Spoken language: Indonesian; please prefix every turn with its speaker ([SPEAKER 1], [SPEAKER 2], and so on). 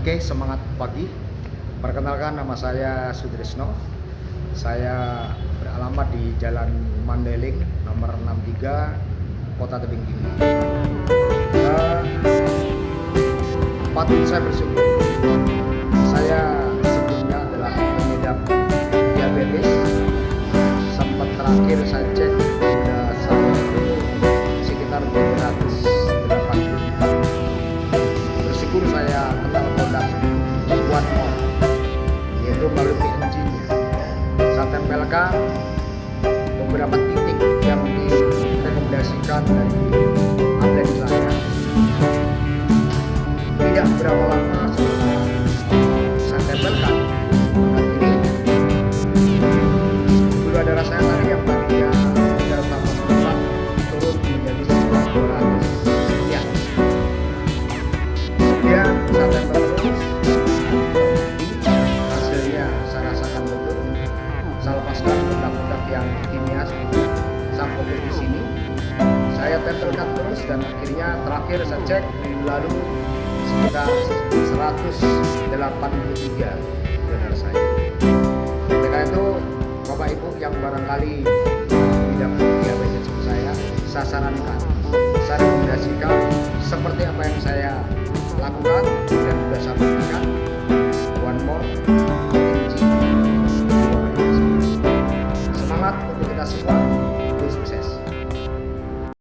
[SPEAKER 1] Oke, semangat pagi. Perkenalkan nama saya Sudrisno. Saya beralamat di Jalan Mandeling nomor 63 Kota Tebing Tinggi. Patut saya bersyukur. Saya sebelumnya adalah pengidap diabetes. Sempat terakhir saya cek Tempelkan beberapa titik yang direkomendasikan dari atlet saya. Tidak berapa lama setelah saya tempelkan produk ini, gula darah saya tadi yang tadinya tidak tambah berapa turun menjadi sekitar 200 sekian. Kemudian saya tempel produk-produk yang kimia saya fokus di sini. Saya tempelkan terus dan akhirnya terakhir saya cek lalu sekitar 183 benar saya. Karena itu Bapak Ibu yang barangkali tidak diabetes seperti saya saya sarankan saya rekomendasikan seperti apa yang saya lakukan dan sudah saya businesses.